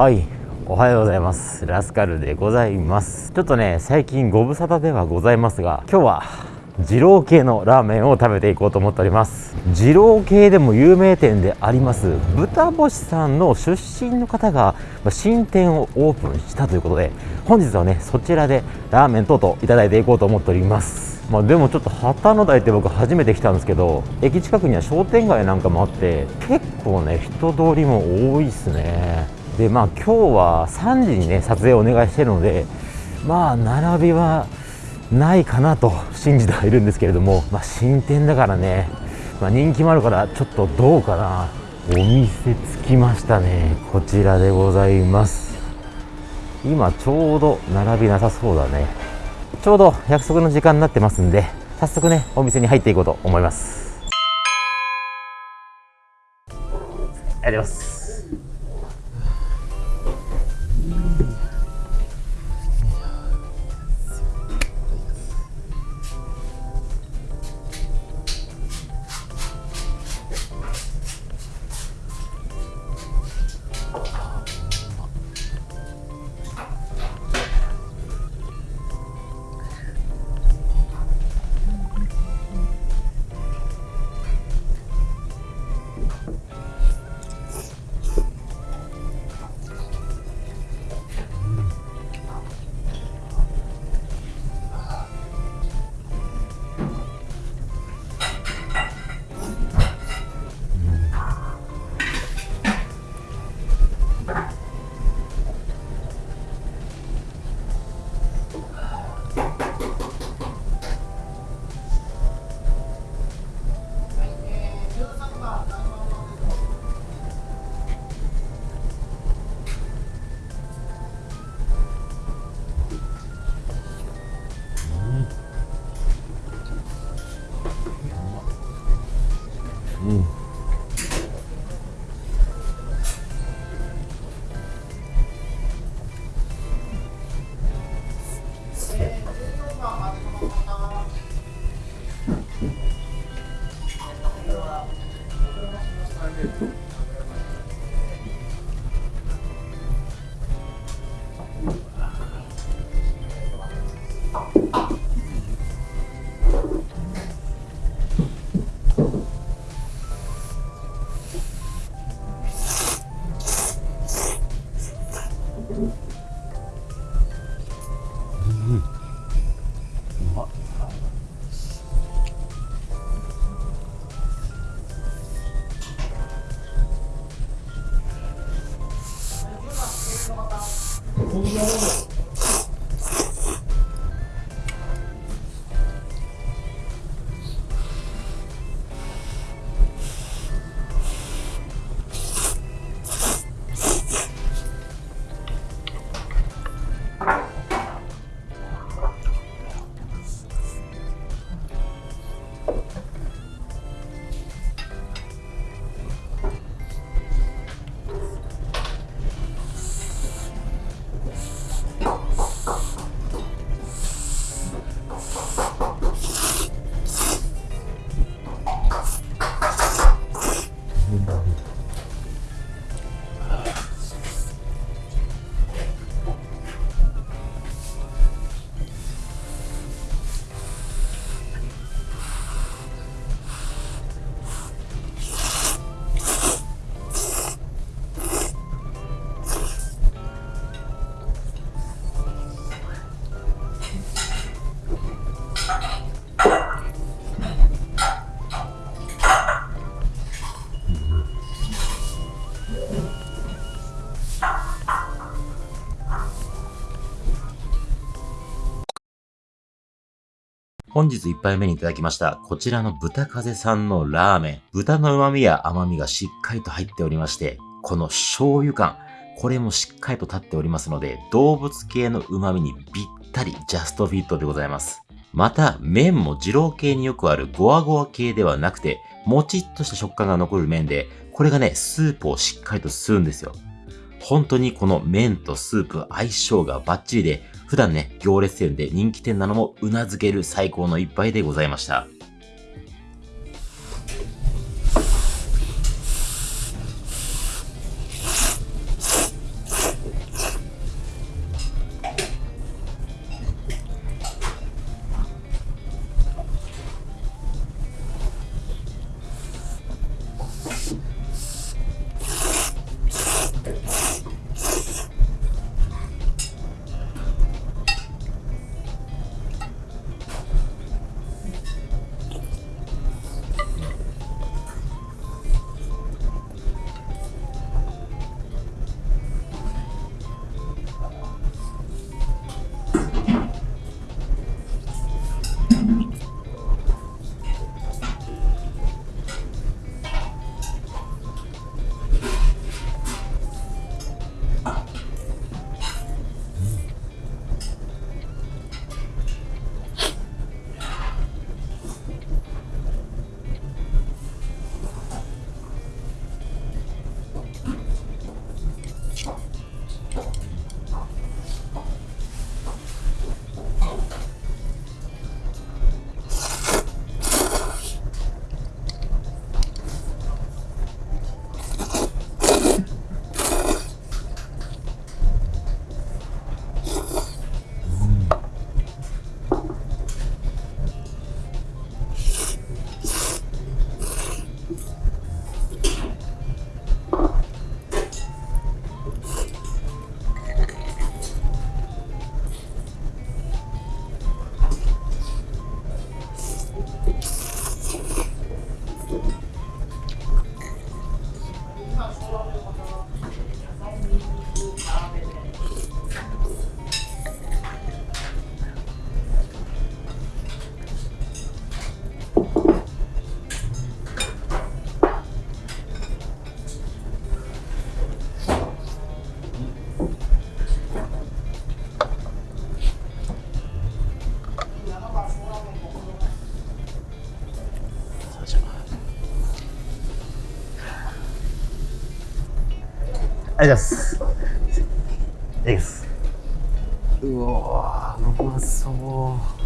はい。おはようございます。ラスカルでございます。ちょっとね最近ご無沙汰ではございますが今日は二郎系のラーメンを食べていこうと思っております。二郎系でも有名店であります豚星さんの出身の方が新店をオープンしたということで本日はねそちらでラーメン等々いただいていこうと思っております。まあ、でもちょっと旗の台って僕初めて来たんですけど駅近くには商店街なんかもあって結構ね人通りも多いですね。でまあ今日は3時にね撮影をお願いしてるのでまあ並びはないかなと信じてはいるんですけれども、まあ、新店だからね、まあ、人気もあるからちょっとどうかな。お店着きましたねこちらでございます。今ちょうど並びなさそうだね。ちょうど約束の時間になってますんで早速ねお店に入っていこうと思います。ありがとうございます。本日1杯目にいただきました、こちらの豚風さんのラーメン。豚の旨味や甘みがしっかりと入っておりまして、この醤油感、これもしっかりと立っておりますので、動物系の旨味にぴったりジャストフィットでございます。また、麺も二郎系によくあるゴワゴワ系ではなくて、もちっとした食感が残る麺で、これがね、スープをしっかりと吸うんですよ。本当にこの麺とスープ相性がバッチリで、普段ね、行列店で人気店なのも頷ける最高の一杯でございました。ありがとうございますいただきます。うわうまそう。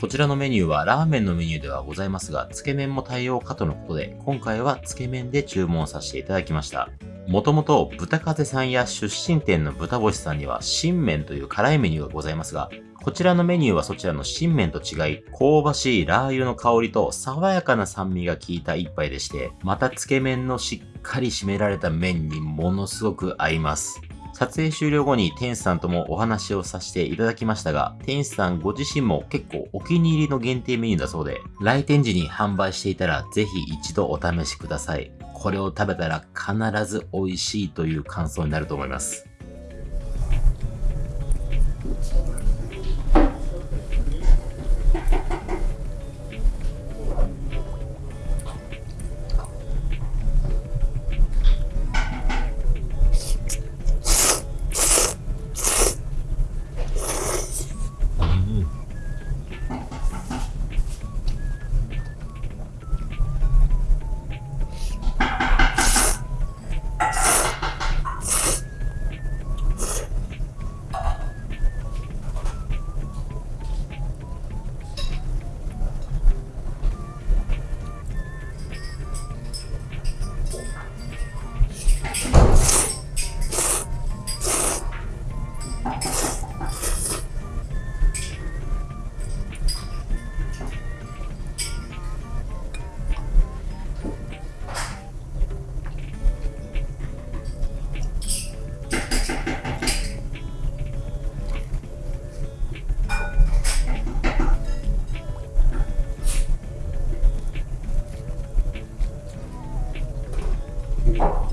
こちらのメニューはラーメンのメニューではございますが、つけ麺も対応かとのことで、今回はつけ麺で注文させていただきました。もともと豚風さんや出身店の豚星さんには新麺という辛いメニューがございますが、こちらのメニューはそちらの新麺と違い、香ばしいラー油の香りと爽やかな酸味が効いた一杯でして、またつけ麺のしっかり締められた麺にものすごく合います。撮影終了後に店主さんともお話をさせていただきましたが、店主さんご自身も結構お気に入りの限定メニューだそうで、来店時に販売していたらぜひ一度お試しください。これを食べたら必ず美味しいという感想になると思います。Danke.